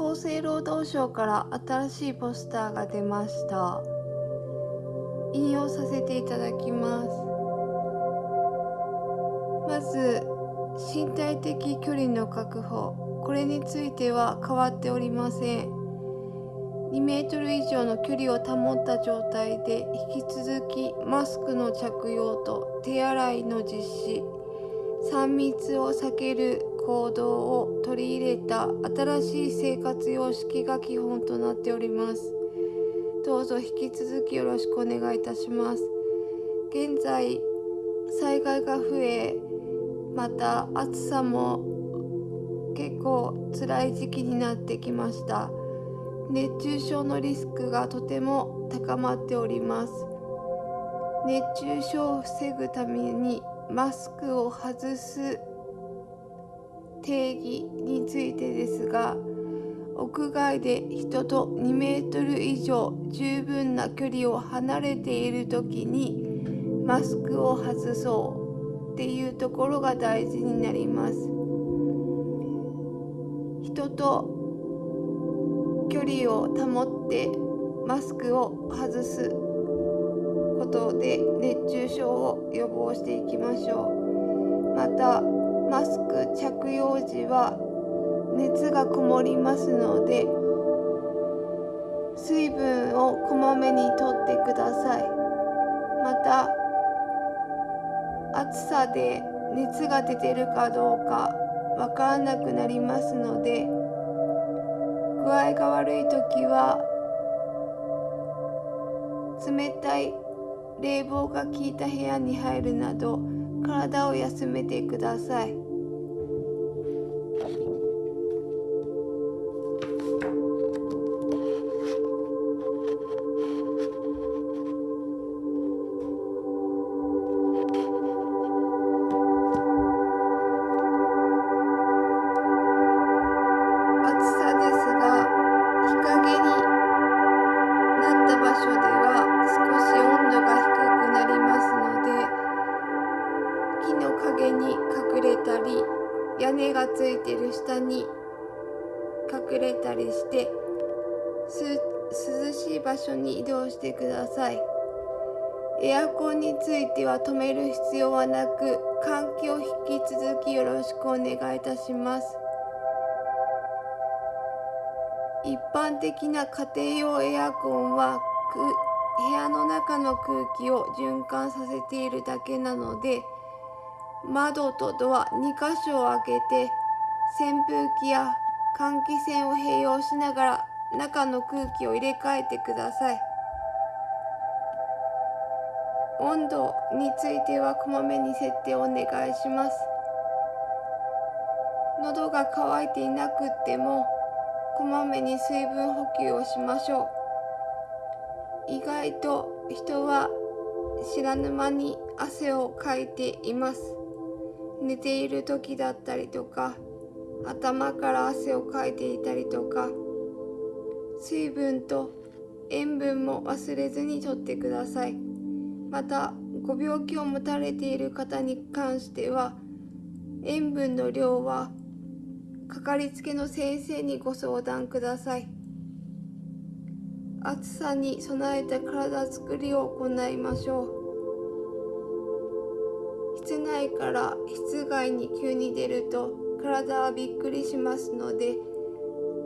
厚生労働省から新しいポスターが出ました。引用させていただきます。まず身体的距離の確保。これについては変わっておりません。2メートル以上の距離を保った状態で引き続きマスクの着用と手洗いの実施。3密を避ける行動を取り入れた新しい生活様式が基本となっております。どうぞ引き続きよろしくお願いいたします。現在災害が増えまた暑さも結構辛い時期になってきました。熱中症のリスクがとても高まっております。熱中症を防ぐためにマスクを外す定義についてですが屋外で人と2メートル以上十分な距離を離れている時にマスクを外そうっていうところが大事になります。人と距離を保ってマスクを外すことで熱中症を予防していきましょう。またマスク着用時は熱がこもりますので水分をこまめにとってください。また暑さで熱が出てるかどうかわからなくなりますので具合が悪い時は冷たい冷房が効いた部屋に入るなど体を休めてください。暑さですが日陰に木の陰に隠れたり屋根がついてる下に隠れたりして涼しい場所に移動してください。エアコンについては止める必要はなく換気を引き続きよろしくお願いいたします。一般的な家庭用エアコンは部屋の中の空気を循環させているだけなので窓とドア2箇所を開けて扇風機や換気扇を併用しながら中の空気を入れ替えてください。温度についてはこまめに設定をお願いします。喉が渇いていなくってもこまめに水分補給をしましょう。意外と人は知らぬ間に汗をかいています。寝ている時だったりとか頭から汗をかいていたりとか水分と塩分も忘れずにとってください。またご病気を持たれている方に関しては塩分の量はかかりつけの先生にご相談ください。暑さに備えた体づくりを行いましょう。から室外に急に出ると体はびっくりしますので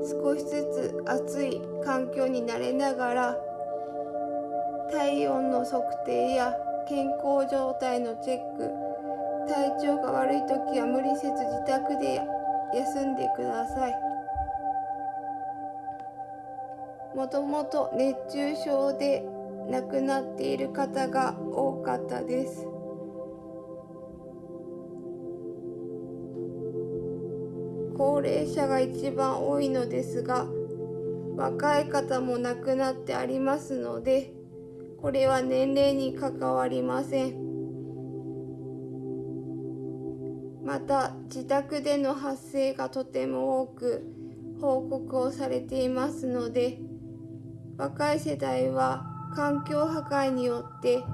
少しずつ暑い環境に慣れながら体温の測定や健康状態のチェック体調が悪い時は無理せず自宅で休んでください。もともと熱中症で亡くなっている方が多かったです。高齢者が一番多いのですが若い方も亡くなってありますのでこれは年齢に関わりません。また自宅での発生がとても多く報告をされていますので若い世代は環境破壊によって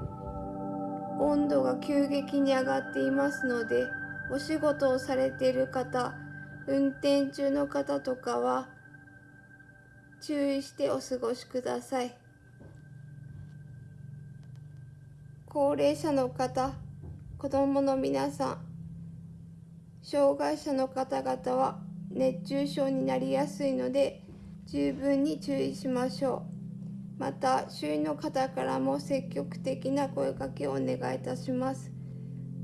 温度が急激に上がっていますのでお仕事をされている方運転中の方とかは注意してお過ごしください。高齢者の方子どもの皆さん障害者の方々は熱中症になりやすいので十分に注意しましょう。また周囲の方からも積極的な声かけをお願いいたします。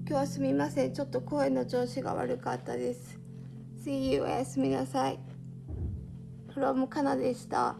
今日はすみません。ちょっと声の調子が悪かったです。See you おやすみなさい from カナでした。